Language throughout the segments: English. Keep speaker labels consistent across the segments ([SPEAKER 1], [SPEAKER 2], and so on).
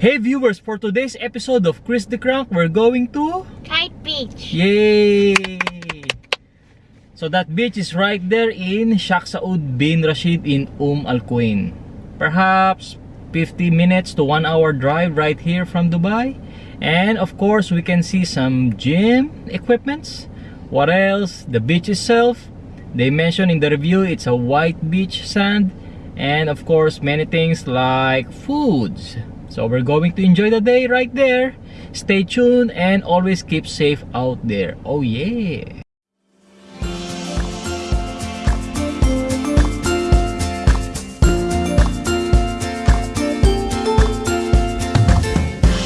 [SPEAKER 1] Hey viewers, for today's episode of Chris the Crank, we're going to...
[SPEAKER 2] Kite Beach.
[SPEAKER 1] Yay! So that beach is right there in Sheikh Saud bin Rashid in Umm Al Quwain. Perhaps 50 minutes to 1 hour drive right here from Dubai. And of course, we can see some gym equipments. What else? The beach itself. They mentioned in the review it's a white beach sand. And of course, many things like foods. So we're going to enjoy the day right there. Stay tuned and always keep safe out there. Oh yeah!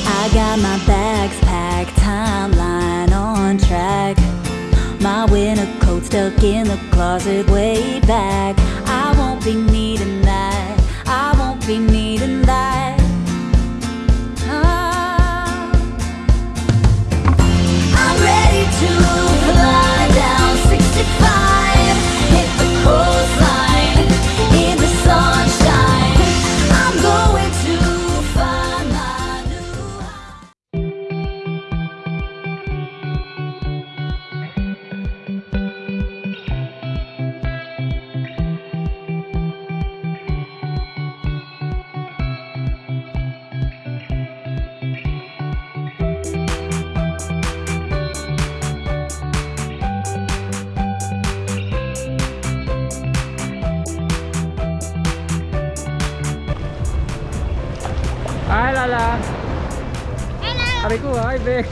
[SPEAKER 3] I got my bags packed, timeline on track. My winter coat stuck in the closet way back. I won't be needing that. I won't be needing
[SPEAKER 1] Hi Lala!
[SPEAKER 2] Hello.
[SPEAKER 1] Ari ko, hi Beck!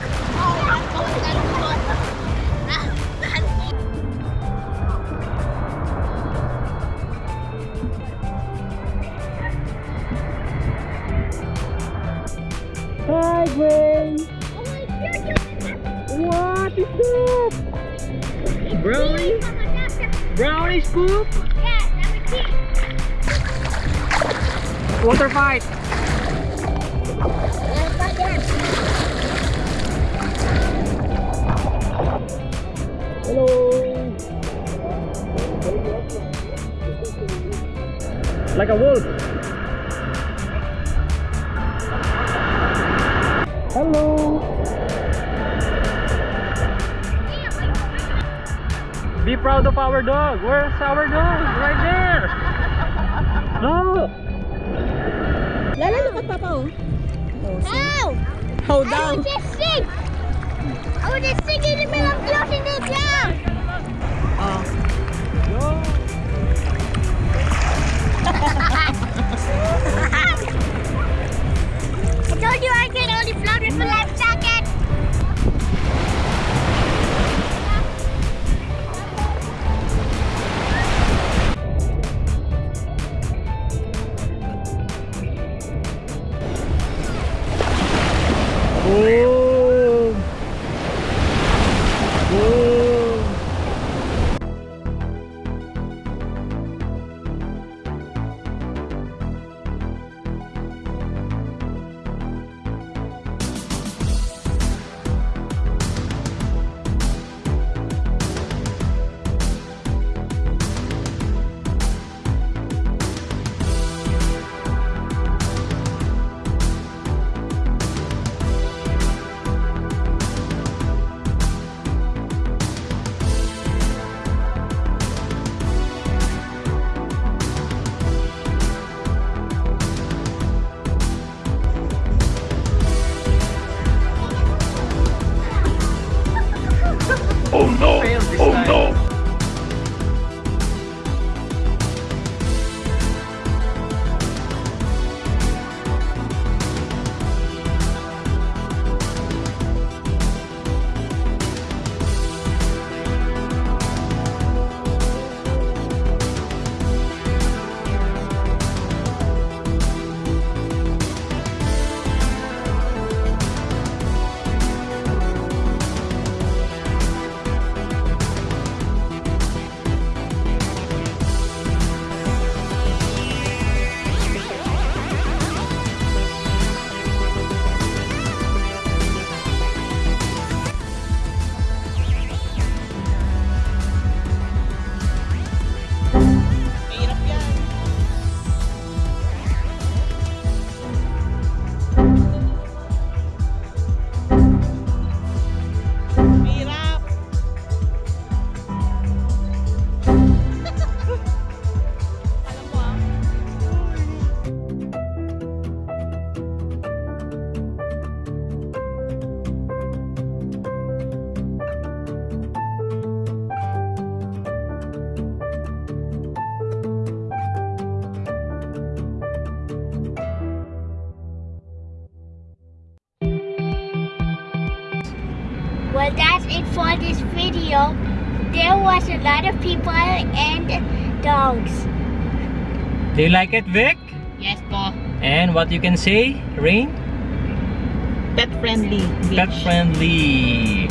[SPEAKER 1] Hi Gwen! What is that? Brownie? Brownie scoop? Water fight! Hello! Like a wolf. Hello! Be proud of our dog. Where's our dog? Right there. No.
[SPEAKER 4] Lala, look at Papa, oh.
[SPEAKER 2] Oh!
[SPEAKER 4] Hold
[SPEAKER 2] I
[SPEAKER 4] down.
[SPEAKER 2] want to sing! I want to sing in the middle of the ground!
[SPEAKER 4] Oh.
[SPEAKER 1] 嗯
[SPEAKER 2] it for this video. There was a lot of people and dogs.
[SPEAKER 1] Do you like it, Vic?
[SPEAKER 4] Yes po.
[SPEAKER 1] And what you can say, Rain?
[SPEAKER 4] Pet friendly.
[SPEAKER 1] Pet friendly.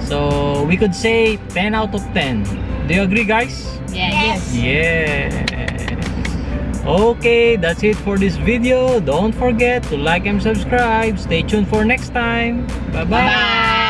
[SPEAKER 1] So we could say 10 out of 10. Do you agree, guys?
[SPEAKER 4] Yeah,
[SPEAKER 2] Yes.
[SPEAKER 1] Yes. Okay, that's it for this video. Don't forget to like and subscribe. Stay tuned for next time. Bye-bye.
[SPEAKER 4] Bye.